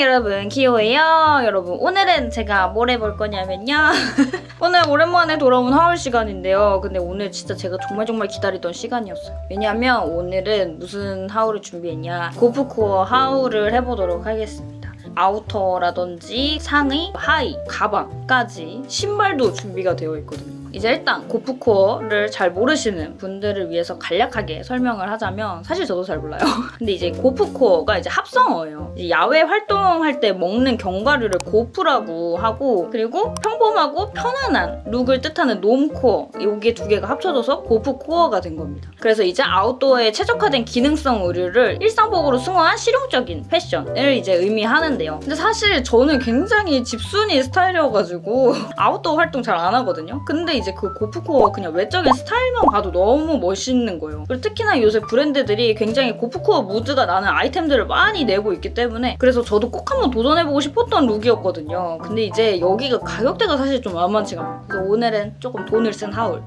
여러분 키오예요? 여러분 오늘은 제가 뭘 해볼 거냐면요. 오늘 오랜만에 돌아온 haul 시간인데요. 근데 오늘 진짜 제가 정말 정말 기다리던 시간이었어요. 왜냐면 오늘은 무슨 haul을 준비했냐 gorpcore haul을 해보도록 하겠습니다. outer라든지 상의, 하의, 가방까지 신발도 준비가 되어 있거든요 이제 일단 gorpcore를 잘 모르시는 분들을 위해서 간략하게 설명을 하자면 사실 저도 잘 몰라요. 근데 이제 고프코어가 이제 합성어예요. 이제 야외 활동할 때 먹는 견과류를 gorp라고 하고 그리고 평범하고 편안한 look을 뜻하는 normcore 이게 두 개가 합쳐져서 gorpcore가 된 겁니다. 그래서 이제 아웃도어에 최적화된 기능성 의류를 일상복으로 승화한 실용적인 패션을 이제 의미하는데요. 근데 사실 저는 굉장히 집순이 스타일이어가지고 아웃도어 활동 잘 안 하거든요. 근데 이제 그 고프코어 그냥 외적인 스타일만 봐도 너무 멋있는 거예요. 그리고 특히나 요새 브랜드들이 굉장히 고프코어 무드가 나는 아이템들을 많이 내고 있기 때문에 그래서 저도 꼭 한번 도전해보고 싶었던 룩이었거든요. 근데 이제 여기가 가격대가 사실 좀 만만치가 않아요. 그래서 오늘은 조금 돈을 쓴 하울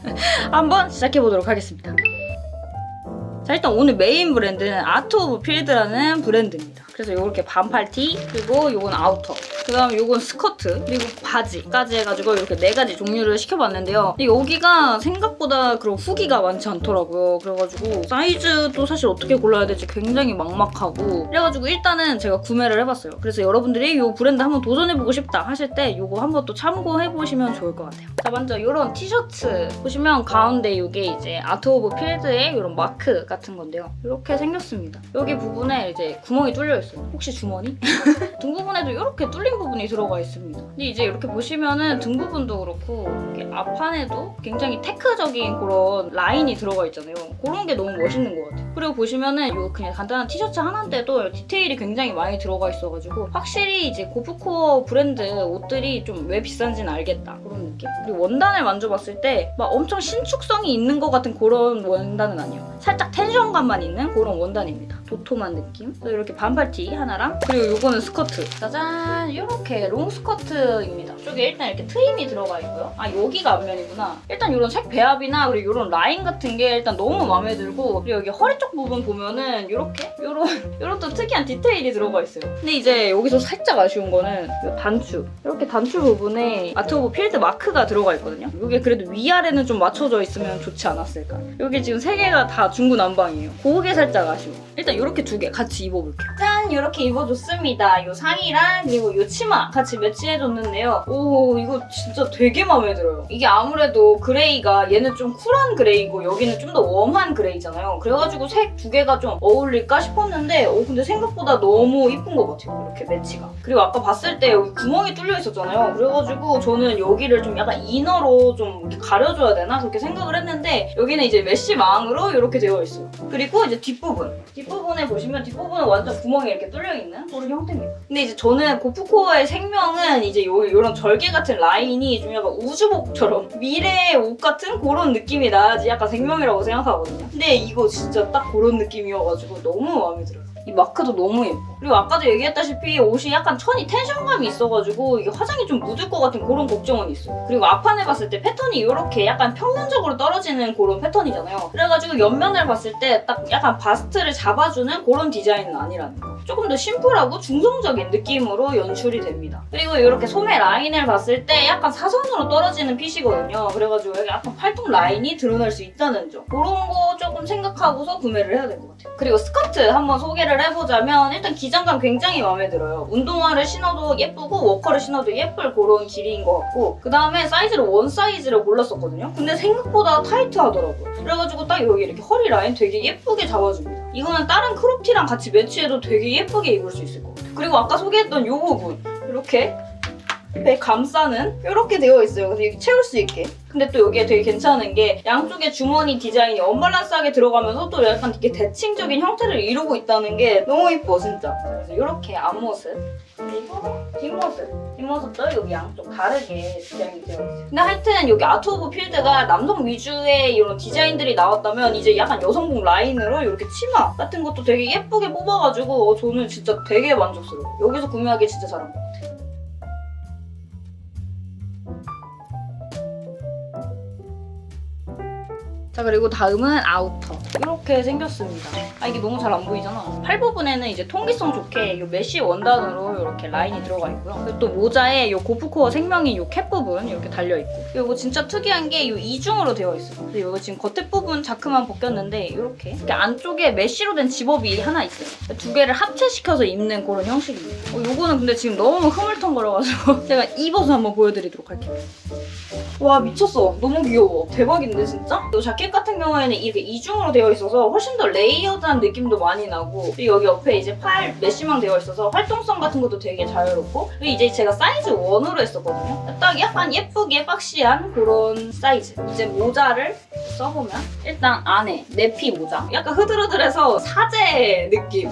한번 시작해보도록 하겠습니다. 자 일단 오늘 메인 브랜드는 Art of Field라는 브랜드입니다. 그래서 이렇게 반팔 티 그리고 이건 outer 그 다음에 이건 스커트 그리고 바지까지 해가지고 이렇게 네 가지 종류를 시켜봤는데요. 근데 여기가 생각보다 그런 후기가 많지 않더라고요. 그래가지고 사이즈도 사실 어떻게 골라야 될지 굉장히 막막하고 그래가지고 일단은 제가 구매를 해봤어요. 그래서 여러분들이 이 브랜드 한번 도전해보고 싶다 하실 때 이거 한번 또 참고해보시면 좋을 것 같아요. 자 먼저 이런 티셔츠 보시면 가운데 이게 이제 Art of Field의 이런 마크 같은 건데요. 이렇게 생겼습니다. 여기 부분에 이제 구멍이 뚫려 있어요. 혹시 주머니? 등 부분에도 이렇게 뚫린 부분이 들어가 있습니다. 근데 이제 이렇게 보시면은 등 부분도 그렇고 앞판에도 굉장히 tech적인 그런 라인이 들어가 있잖아요. 그런 게 너무 멋있는 것 같아요. 그리고 보시면은 이 그냥 간단한 티셔츠 하나인데도 디테일이 굉장히 많이 들어가 있어가지고 확실히 이제 고프코어 브랜드 옷들이 좀 왜 비싼지는 알겠다 그런 느낌? 그리고 원단을 만져봤을 때 막 엄청 신축성이 있는 것 같은 그런 원단은 아니에요. 살짝 텐션감만 있는 그런 원단입니다. 도톰한 느낌? 이렇게 반팔티 하나랑 그리고 이거는 스커트 짜잔 이렇게 롱 스커트입니다. 이쪽에 일단 이렇게 트임이 들어가 있고요. 아 여기가 앞면이구나. 일단 이런 색 배합이나 그리고 이런 라인 같은 게 일단 너무 마음에 들고 그리고 여기 허리 쪽 부분 보면은 이렇게 이런 이런 또 특이한 디테일이 들어가 있어요. 근데 이제 여기서 살짝 아쉬운 거는 이 단추 이렇게 단추 부분에 Art of Field 마크가 들어가 있거든요. 이게 그래도 위아래는 좀 맞춰져 있으면 좋지 않았을까. 여기 지금 세 개가 다 중구난방이에요. 그게 살짝 아쉬워. 일단 이렇게 두 개 같이 입어볼게요. 짠! 이렇게 입어줬습니다. 이 상의랑 그리고 이 치마 같이 매치해줬는데요. 오 이거 진짜 되게 마음에 들어요. 이게 아무래도 그레이가 얘는 좀 쿨한 그레이고 여기는 좀 더 warm한 그레이잖아요. 그래가지고 색 두 개가 좀 어울릴까 싶었는데 오 근데 생각보다 너무 이쁜 것 같아요. 이렇게 매치가. 그리고 아까 봤을 때 여기 구멍이 뚫려 있었잖아요. 그래가지고 저는 여기를 좀 약간 inner로 좀 가려줘야 되나 그렇게 생각을 했는데 여기는 이제 메쉬망으로 이렇게 되어 있어요. 그리고 이제 뒷부분. 뒷부분에 보시면 뒷부분은 완전 구멍이 이렇게 뚫려있는 그런 형태입니다. 근데 이제 저는 gorpcore의 생명은 이제 요, 요런 절개 같은 라인이 좀 약간 우주복처럼 미래의 옷 같은 그런 느낌이 나야지 약간 생명이라고 생각하거든요. 근데 이거 진짜 딱 그런 느낌이어가지고 너무 마음에 들어요. 이 마크도 너무 예뻐. 그리고 아까도 얘기했다시피 옷이 약간 천이 텐션감이 있어가지고 이게 화장이 좀 묻을 것 같은 그런 걱정은 있어요. 그리고 앞판을 봤을 때 패턴이 이렇게 약간 평면적으로 떨어지는 그런 패턴이잖아요. 그래가지고 옆면을 봤을 때 딱 약간 바스트를 잡아주는 그런 디자인은 아니라는 거. 조금 더 심플하고 중성적인 느낌으로 연출이 됩니다. 그리고 이렇게 소매 라인을 봤을 때 약간 사선으로 떨어지는 fit이거든요. 그래가지고 여기 약간 팔뚝 라인이 드러날 수 있다는 점. 그런 거 조금 생각하고서 구매를 해야 될 것 같아요. 그리고 스커트 한번 소개를 해보자면 일단 기장감 굉장히 마음에 들어요. 운동화를 신어도 예쁘고 워커를 신어도 예쁠 그런 길이인 것 같고 그 다음에 사이즈를 one 사이즈를 골랐었거든요. 근데 생각보다 타이트하더라고요. 그래가지고 딱 여기 이렇게 허리 라인 되게 예쁘게 잡아줍니다. 이거는 다른 crop티랑 같이 매치해도 되게 예쁘게 입을 수 있을 것 같아요. 그리고 아까 소개했던 이 부분 이렇게 배 감싸는 이렇게 되어 있어요. 그래서 이렇게 채울 수 있게. 근데 또 여기에 되게 괜찮은 게 양쪽에 주머니 디자인이 언밸런스하게 들어가면서 또 약간 이렇게 대칭적인 형태를 이루고 있다는 게 너무 이뻐 진짜. 그래서 이렇게 앞모습 그리고 뒷모습 뒷모습도 여기 양쪽 다르게 디자인이 되어 있어요. 근데 하여튼 여기 Art of Field가 남성 위주의 이런 디자인들이 나왔다면 이제 약간 여성복 라인으로 이렇게 치마 같은 것도 되게 예쁘게 뽑아가지고 어, 저는 진짜 되게 만족스러워요. 여기서 구매하기 진짜 잘한 것 같아요. 자 그리고 다음은 outer. 이렇게 생겼습니다. 아 이게 너무 잘 안 보이잖아. 팔 부분에는 이제 통기성 좋게 이 메쉬 원단으로 이렇게 라인이 들어가 있고요. 그리고 또 모자에 이 고프코어 생명인 이 캡 부분 이렇게 달려있고. 그리고 진짜 특이한 게 이 이중으로 되어 있어요. 근데 이거 지금 겉에 부분 자크만 벗겼는데 이렇게 이렇게 안쪽에 메쉬로 된 zip-up이 하나 있어요. 두 개를 합체시켜서 입는 그런 형식입니다. 어, 요거는 근데 지금 너무 흐물텅거려가지고 제가 입어서 한번 보여드리도록 할게요 와 미쳤어. 너무 귀여워. 대박인데 진짜? 이 자켓 같은 경우에는 이렇게 이중으로 되어 있어서 훨씬 더 layered한 느낌도 많이 나고 그리고 여기 옆에 이제 팔 메쉬망 되어 있어서 활동성 같은 것도 되게 자유롭고 그리고 이제 제가 사이즈 1으로 했었거든요. 딱 약간 예쁘게 boxy한 그런 사이즈. 이제 모자를 써보면 일단 안에 내피 모자. 약간 흐드러들해서 사제 느낌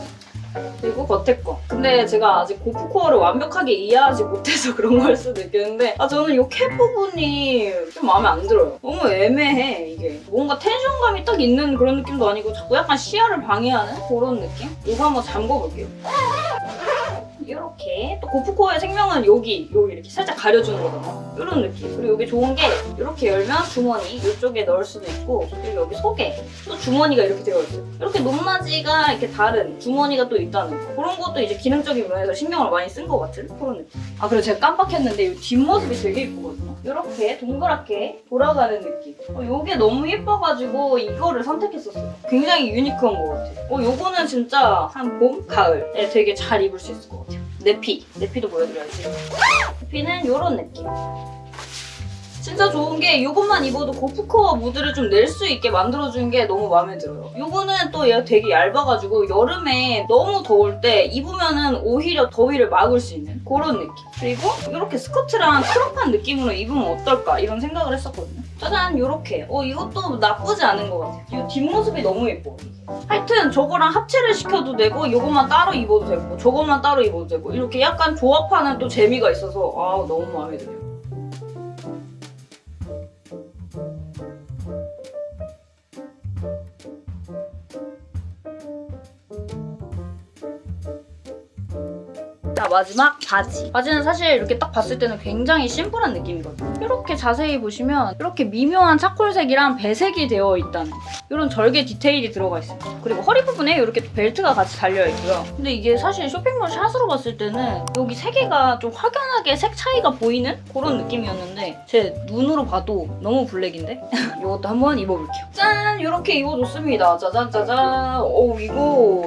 그리고 겉에 거. 근데 제가 아직 gorpcore를 완벽하게 이해하지 못해서 그런 걸 수도 있겠는데 아 저는 이 캡 부분이 좀 마음에 안 들어요. 너무 애매해 이게. 뭔가 텐션감이 딱 있는 그런 느낌도 아니고 자꾸 약간 시야를 방해하는 그런 느낌? 이거 한번 잠궈볼게요. 이렇게 또 고프코어의 생명은 여기 여기 이렇게 살짝 가려주는 거거든요 이런 느낌. 그리고 여기 좋은 게 이렇게 열면 주머니 이쪽에 넣을 수도 있고 그리고 여기 속에 또 주머니가 이렇게 되어 있어요. 이렇게 높낮이가 이렇게 다른 주머니가 또 있다는 거. 그런 것도 이제 기능적인 면에서 신경을 많이 쓴 것 같은 그런 느낌. 아 그리고 제가 깜빡했는데 이 뒷모습이 되게 예쁘거든요 이렇게 동그랗게 돌아가는 느낌. 어, 이게 너무 예뻐가지고 이거를 선택했었어요. 굉장히 유니크한 것 같아요. 어, 요거는 진짜 한 봄, 가을에 되게 잘 입을 수 있을 것 같아요. 네피. 네피도 보여드려야지. 네피는 이런 느낌 진짜 좋은 게 이것만 입어도 고프코어 무드를 좀 낼 수 있게 만들어준 게 너무 마음에 들어요. 이거는 또 얘가 되게 얇아가지고 여름에 너무 더울 때 입으면은 오히려 더위를 막을 수 있는 그런 느낌. 그리고 이렇게 스커트랑 크롭한 느낌으로 입으면 어떨까 이런 생각을 했었거든요. 짜잔 이렇게. 어 이것도 나쁘지 않은 것 같아요. 이 뒷모습이 너무 예뻐. 하여튼 저거랑 합체를 시켜도 되고 이것만 따로 입어도 되고 저것만 따로 입어도 되고 이렇게 약간 조합하는 또 재미가 있어서 아 너무 마음에 들어요. 자 마지막 바지. 바지는 사실 이렇게 딱 봤을 때는 굉장히 심플한 느낌이거든요. 이렇게 자세히 보시면 이렇게 미묘한 차콜색이랑 배색이 되어 있다는 이런 절개 디테일이 들어가 있습니다. 그리고 허리 부분에 이렇게 또 벨트가 같이 달려있고요. 근데 이게 사실 쇼핑몰 샷으로 봤을 때는 여기 세 개가 좀 확연하게 색 차이가 보이는 그런 느낌이었는데 제 눈으로 봐도 너무 블랙인데? 이것도 한번 입어볼게요. 짠! 이렇게 입어줬습니다. 짜잔 짜잔. 오 이거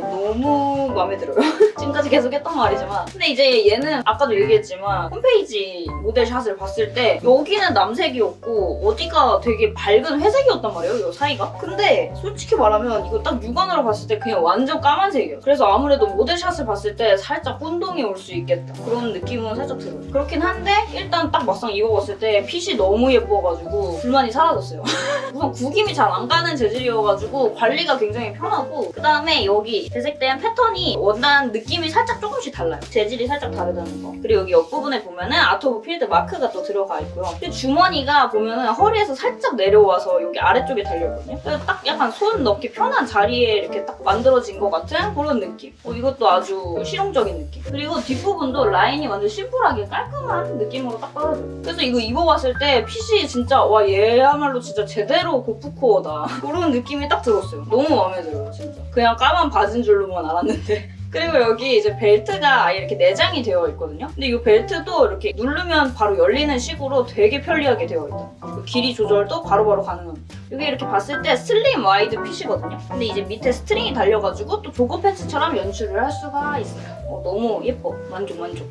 너무 마음에 들어요. 지금까지 계속 했던 말이지만. 근데 이제 얘는 아까도 얘기했지만 홈페이지 모델shot을 봤을 때 여기는 남색이었고 어디가 되게 밝은 회색이었단 말이에요 이 사이가? 근데 솔직히 말하면 이거 딱 육안으로 봤을 때 그냥 완전 까만색이에요. 그래서 아무래도 모델shot을 봤을 때 살짝 혼동이 올 수 있겠다. 그런 느낌은 살짝 들어요. 그렇긴 한데 일단 딱 막상 입어봤을 때 핏이 너무 예뻐가지고 불만이 사라졌어요. 우선 구김이 잘 안 가는 재질이어가지고 관리가 굉장히 편하고 그 다음에 여기 배색된 패턴이 원단 느낌이 살짝 조금씩 달라요. 재질 이 살짝 다르다는 거. 그리고 여기 옆부분에 보면은 Art of Field 마크가 또 들어가 있고요. 그리고 주머니가 보면은 허리에서 살짝 내려와서 여기 아래쪽에 달려있거든요. 그래서 딱 약간 손 넣기 편한 자리에 이렇게 딱 만들어진 것 같은 그런 느낌. 어, 이것도 아주 실용적인 느낌. 그리고 뒷부분도 라인이 완전 심플하게 깔끔한 느낌으로 딱 떨어져요. 그래서 이거 입어봤을 때 핏이 진짜 와 얘야말로 진짜 제대로 고프코어다. 그런 느낌이 딱 들었어요. 너무 마음에 들어요 진짜. 그냥 까만 바지인 줄로만 알았는데 그리고 여기 이제 벨트가 아예 이렇게 내장이 되어 있거든요. 근데 이 벨트도 이렇게 누르면 바로 열리는 식으로 되게 편리하게 되어 있다. 그 길이 조절도 바로바로 가능합니다. 여기 이렇게 봤을 때 슬림 와이드 핏이거든요. 근데 이제 밑에 스트링이 달려가지고 또 조거 팬츠처럼 연출을 할 수가 있어요. 어, 너무 예뻐. 만족 만족.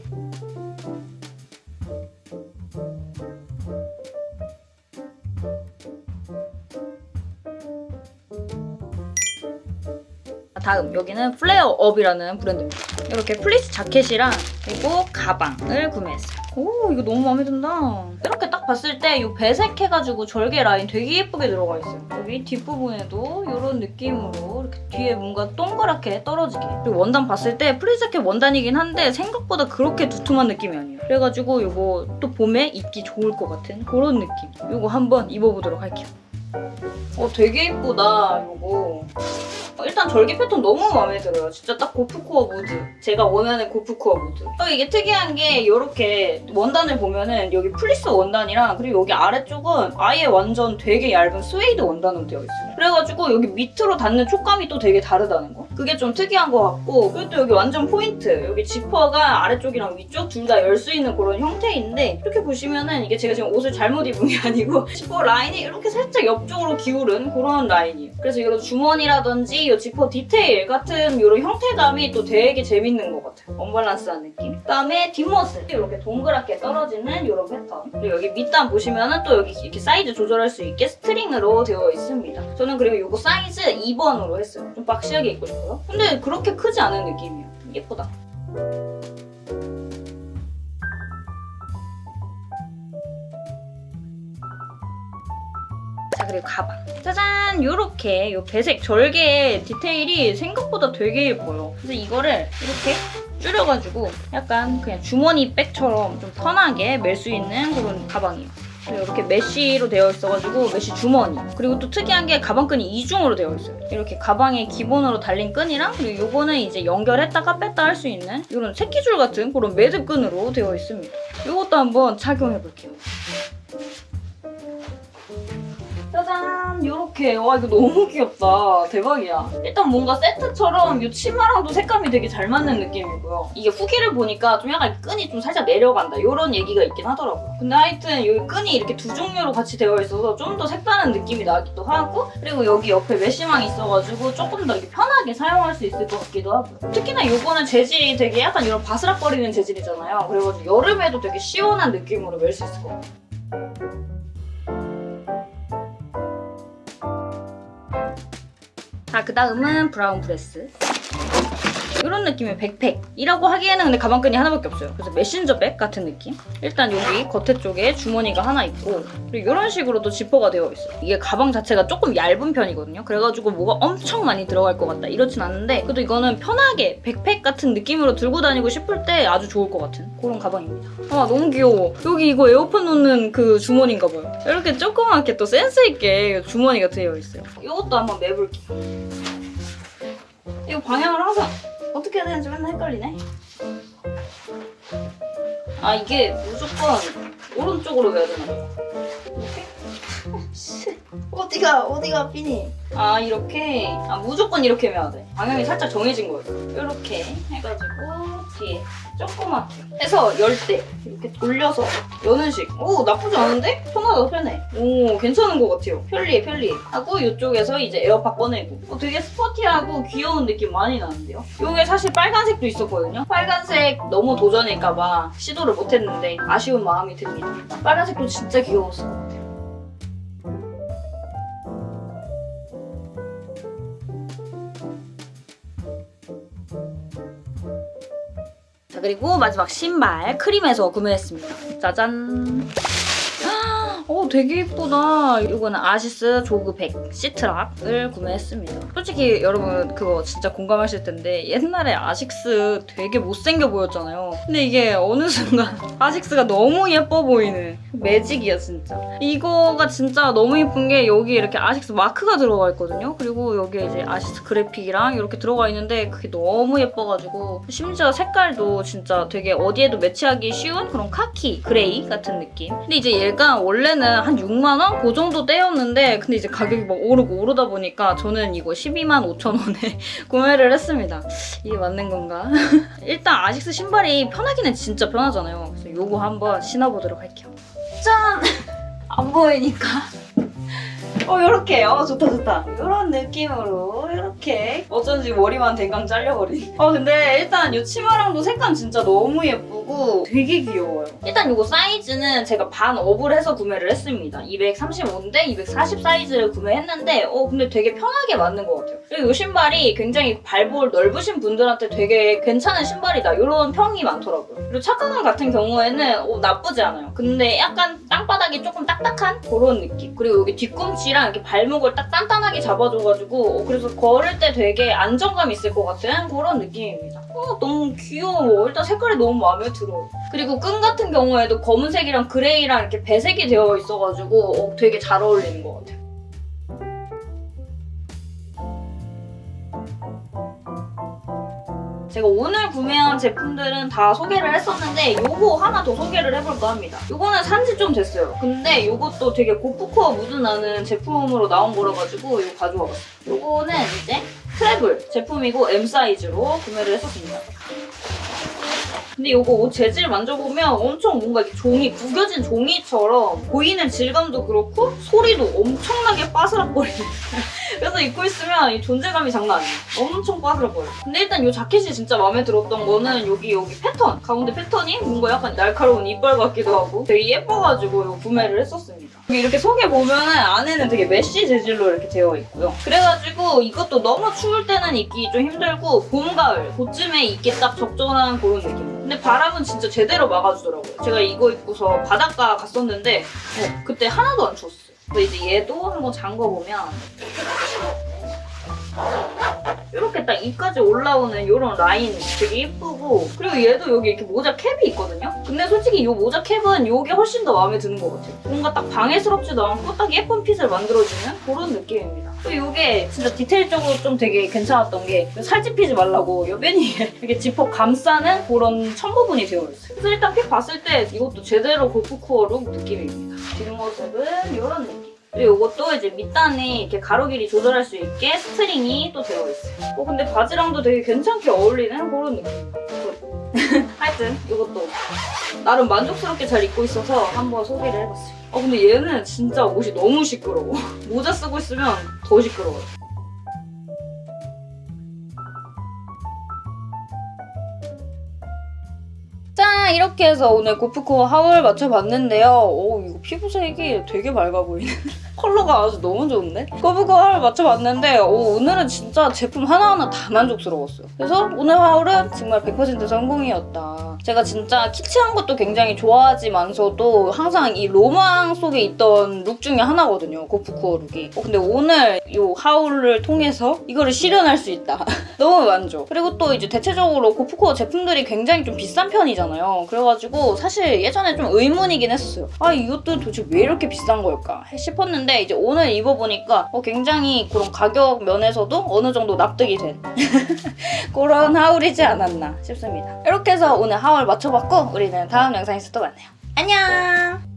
다음 여기는 플레어업이라는 브랜드입니다. 이렇게 플리스 자켓이랑 그리고 가방을 구매했어요. 오 이거 너무 마음에 든다. 이렇게 딱 봤을 때 이 배색해가지고 절개 라인 되게 예쁘게 들어가 있어요. 여기 뒷부분에도 이런 느낌으로 이렇게 뒤에 뭔가 동그랗게 떨어지게 그리고 원단 봤을 때 플리스 자켓 원단이긴 한데 생각보다 그렇게 두툼한 느낌이 아니에요. 그래가지고 이거 또 봄에 입기 좋을 것 같은 그런 느낌. 이거 한번 입어보도록 할게요. 어 되게 예쁘다 이거. 어, 일단 절개 패턴 너무 마음에 들어요. 진짜 딱 고프코어 무드. 제가 원하는 고프코어 무드. 또 이게 특이한 게 이렇게 원단을 보면은 여기 플리스 원단이랑 그리고 여기 아래쪽은 아예 완전 되게 얇은 스웨이드 원단으로 되어 있어요. 그래가지고 여기 밑으로 닿는 촉감이 또 되게 다르다는 거. 그게 좀 특이한 것 같고 그리고 또 여기 완전 포인트. 여기 지퍼가 아래쪽이랑 위쪽 둘 다 열 수 있는 그런 형태인데 이렇게 보시면은 이게 제가 지금 옷을 잘못 입은 게 아니고 지퍼 라인이 이렇게 살짝 옆쪽으로 기울은 그런 라인이에요. 그래서 이런 주머니라든지 이 지퍼 디테일 같은 이런 형태감이 또 되게 재밌는 것 같아요. 언밸런스한 느낌. 그다음에 뒷모습 이렇게 동그랗게 떨어지는 이런 패턴. 그리고 여기 밑단 보시면은 또 여기 이렇게 사이즈 조절할 수 있게 스트링으로 되어 있습니다. 저는 그리고 이거 사이즈 2번으로 했어요. 좀 박시하게 입고 싶어요. 근데 그렇게 크지 않은 느낌이에요. 예쁘다. 자 그리고 가방. 짜잔! 요렇게 요 배색 절개 디테일이 생각보다 되게 예뻐요. 그래서 이거를 이렇게 줄여가지고 약간 그냥 주머니 백처럼 좀 편하게 멜 수 있는 그런 가방이에요. 이렇게 메쉬로 되어 있어가지고 메쉬 주머니. 그리고 또 특이한 게 가방끈이 이중으로 되어 있어요. 이렇게 가방에 기본으로 달린 끈이랑 그리고 요거는 이제 연결했다가 뺐다 할 수 있는 이런 새끼줄 같은 그런 매듭끈으로 되어 있습니다. 이것도 한번 착용해 볼게요 짜잔 요렇게. 와 이거 너무 귀엽다. 대박이야. 일단 뭔가 세트처럼 이 치마랑도 색감이 되게 잘 맞는 느낌이고요. 이게 후기를 보니까 좀 약간 끈이 좀 살짝 내려간다. 이런 얘기가 있긴 하더라고요. 근데 하여튼 여기 끈이 이렇게 두 종류로 같이 되어 있어서 좀 더 색다른 느낌이 나기도 하고 그리고 여기 옆에 메쉬망이 있어가지고 조금 더 이렇게 편하게 사용할 수 있을 것 같기도 하고요 특히나 이거는 재질이 되게 약간 이런 바스락거리는 재질이잖아요. 그래가지고 여름에도 되게 시원한 느낌으로 멜 수 있을 것 같아요 자, 그 다음은 브라운브레스. 이런 느낌의 백팩이라고 하기에는 근데 가방끈이 하나밖에 없어요. 그래서 메신저 백 같은 느낌? 일단 여기 겉에 쪽에 주머니가 하나 있고 그리고 이런 식으로 또 지퍼가 되어 있어요. 이게 가방 자체가 조금 얇은 편이거든요. 그래가지고 뭐가 엄청 많이 들어갈 것 같다 이렇진 않은데 그래도 이거는 편하게 백팩 같은 느낌으로 들고 다니고 싶을 때 아주 좋을 것 같은 그런 가방입니다. 아 너무 귀여워. 여기 이거 에어팟 놓는 그 주머니인가 봐요. 이렇게 조그맣게 또 센스 있게 주머니가 되어 있어요. 이것도 한번 매볼게요. 이거 방향을 항상 어떻게 해야 되는지 맨날 헷갈리네. 아 이게 무조건 오른쪽으로 해야 되나? 이렇게? 씨, 어디가 어디가 삐니? 아 이렇게 아 무조건 이렇게 해야 돼. 방향이 살짝 정해진 거예요. 이렇게 해가지고 뒤에 조그맣게 해서 열 때 이렇게 돌려서 여는 식. 오 나쁘지 않은데? 편하다 편해. 오 괜찮은 것 같아요. 편리해 편리해. 하고 이쪽에서 이제 에어팟 꺼내고 어, 되게 스포티하고 귀여운 느낌 많이 나는데요. 이게 사실 빨간색도 있었거든요. 빨간색 너무 도전일까봐 시도를 못했는데 아쉬운 마음이 듭니다. 빨간색도 진짜 귀여웠을 자 그리고 마지막 신발 크림에서 구매했습니다. 짜잔. 오 되게 예쁘다. 이거는 아시스 조그 100 시트락을 구매했습니다. 솔직히 여러분 그거 진짜 공감하실 텐데 옛날에 아식스 되게 못생겨 보였잖아요. 근데 이게 어느 순간 아식스가 너무 예뻐 보이는 매직이야 진짜. 이거가 진짜 너무 예쁜 게 여기 이렇게 아식스 마크가 들어가 있거든요. 그리고 여기에 이제 아식스 그래픽이랑 이렇게 들어가 있는데 그게 너무 예뻐가지고 심지어 색깔도 진짜 되게 어디에도 매치하기 쉬운 그런 카키 그레이 같은 느낌. 근데 이제 얘가 원래는 한 6만 원? 그 정도 대였는데 근데 이제 가격이 막 오르고 오르다 보니까 저는 이거 12만 5천 원에 구매를 했습니다. 이게 맞는 건가? 일단 아식스 신발이 편하기는 진짜 편하잖아요. 그래서 요거 한번 신어보도록 할게요. 짠! 안 보이니까. 어, 요렇게. 어, 좋다, 좋다. 요런 느낌으로, 요렇게. 어쩐지 머리만 댕강 잘려버린. 어, 근데 일단 이 치마랑도 색감 진짜 너무 예쁘고 되게 귀여워요. 일단 요거 사이즈는 제가 반 업을 해서 구매를 했습니다. 235인데 240 사이즈를 구매했는데, 어, 근데 되게 편하게 맞는 것 같아요. 그리고 이 신발이 굉장히 발볼 넓으신 분들한테 되게 괜찮은 신발이다. 이런 평이 많더라고요. 그리고 착화감 같은 경우에는 어, 나쁘지 않아요. 근데 약간 땅바닥이 조금 딱딱한 그런 느낌. 그리고 여기 뒤꿈치 랑 이렇게 발목을 딱 단단하게 잡아줘가지고 어, 그래서 걸을 때 되게 안정감 있을 것 같은 그런 느낌입니다. 어, 너무 귀여워. 일단 색깔이 너무 마음에 들어요. 그리고 끈 같은 경우에도 검은색이랑 그레이랑 이렇게 배색이 되어 있어가지고 어, 되게 잘 어울리는 것 같아요. 제가 오늘 구매한 제품들은 다 소개를 했었는데 요거 하나 더 소개를 해볼까 합니다. 요거는 산지 좀 됐어요. 근데 요것도 되게 고프코어 무드 나는 제품으로 나온 거라 가지고 이거 가져와봤어요. 요거는 이제 트래블 제품이고 M 사이즈로 구매를 했었습니다. 근데 이거 옷 재질 만져보면 엄청 뭔가 이렇게 종이 구겨진 종이처럼 보이는 질감도 그렇고 소리도 엄청나게 빠스락거리는 그래서 입고 있으면 이 존재감이 장난 아니에요. 엄청 빠스락거려요. 근데 일단 이 자켓이 진짜 마음에 들었던 거는 여기 여기 패턴 가운데 패턴이 뭔가 약간 날카로운 이빨 같기도 하고 되게 예뻐가지고 이거 구매를 했었습니다. 이렇게 속에 보면은 안에는 되게 메쉬 재질로 이렇게 되어 있고요. 그래가지고 이것도 너무 추울 때는 입기 좀 힘들고 봄, 가을 그쯤에 입기 딱 적절한 그런 느낌 근데 바람은 진짜 제대로 막아주더라고요. 제가 이거 입고서 바닷가 갔었는데 어, 그때 하나도 안 추웠어요. 근데 이제 얘도 한번 잠궈보면 이렇게 딱 입까지 올라오는 이런 라인 되게 예쁘고 그리고 얘도 여기 이렇게 모자 캡이 있거든요? 근데 솔직히 이 모자 캡은 이게 훨씬 더 마음에 드는 것 같아요. 뭔가 딱 방해스럽지도 않고 딱 예쁜 핏을 만들어주는 그런 느낌입니다. 그리고 이게 진짜 디테일적으로 좀 되게 괜찮았던 게 살집히지 말라고 여변이 이렇게 지퍼 감싸는 그런 천 부분이 되어 있어요. 그래서 일단 핏 봤을 때 이것도 제대로 고프코어 룩 느낌입니다. 뒷모습은 이런 느낌. 그리고 이것도 이제 밑단에 이렇게 가로 길이 조절할 수 있게 스트링이 또 되어 있어요. 어, 근데 바지랑도 되게 괜찮게 어울리는 그런 느낌. 하여튼 이것도 나름 만족스럽게 잘 입고 있어서 한번 소개를 해봤어요. 어, 근데 얘는 진짜 옷이 너무 시끄러워. 모자 쓰고 있으면 더 시끄러워요. 짠! 이렇게 해서 오늘 고프코어 하울 마쳐봤는데요. 오, 이거 피부색이 되게 밝아 보이네. 컬러가 아주 너무 좋은데? 고프코어 하울 마쳐봤는데 오, 오늘은 진짜 제품 하나하나 다 만족스러웠어요. 그래서 오늘 하울은 정말 100% 성공이었다. 제가 진짜 키치한 것도 굉장히 좋아하지만서도 항상 이 로망 속에 있던 룩 중에 하나거든요. 고프코어 룩이. 어, 근데 오늘 이 하울을 통해서 이거를 실현할 수 있다. 너무 만족. 그리고 또 이제 대체적으로 고프코어 제품들이 굉장히 좀 비싼 편이잖아요. 그래가지고 사실 예전에 좀 의문이긴 했었어요. 아 이것도 도대체 왜 이렇게 비싼 걸까 싶었는데 이제 오늘 입어보니까 어, 굉장히 그런 가격 면에서도 어느 정도 납득이 된 그런 하울이지 않았나 싶습니다. 이렇게 해서 오늘 하울 맞춰봤고 우리는 다음 영상에서 또 만나요. 안녕!